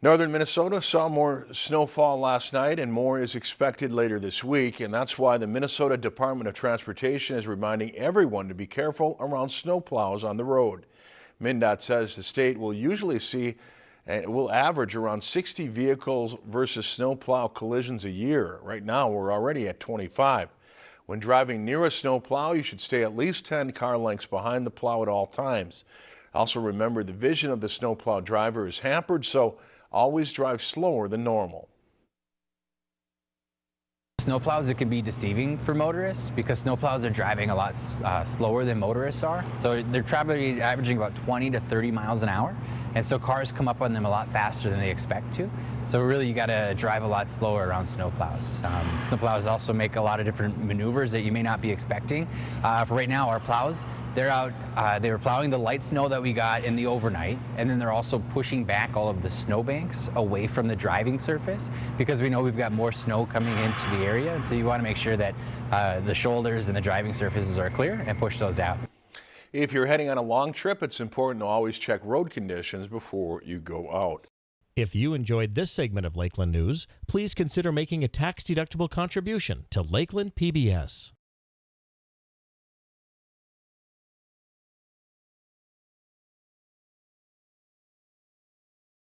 Northern Minnesota saw more snowfall last night and more is expected later this week. And that's why the Minnesota Department of Transportation is reminding everyone to be careful around snowplows on the road. MnDOT says the state will usually see and it will average around 60 vehicles versus snowplow collisions a year. Right now, we're already at 25. When driving near a snowplow, you should stay at least 10 car lengths behind the plow at all times. Also remember the vision of the snowplow driver is hampered, so always drive slower than normal. Snowplows, it can be deceiving for motorists because snowplows are driving a lot uh, slower than motorists are. So they're probably averaging about 20 to 30 miles an hour. And so cars come up on them a lot faster than they expect to. So really you got to drive a lot slower around snowplows. Um, snowplows also make a lot of different maneuvers that you may not be expecting. Uh, for right now, our plows, they're out, uh, they were plowing the light snow that we got in the overnight, and then they're also pushing back all of the snowbanks away from the driving surface because we know we've got more snow coming into the area. And so you want to make sure that uh, the shoulders and the driving surfaces are clear and push those out. If you're heading on a long trip, it's important to always check road conditions before you go out. If you enjoyed this segment of Lakeland News, please consider making a tax-deductible contribution to Lakeland PBS.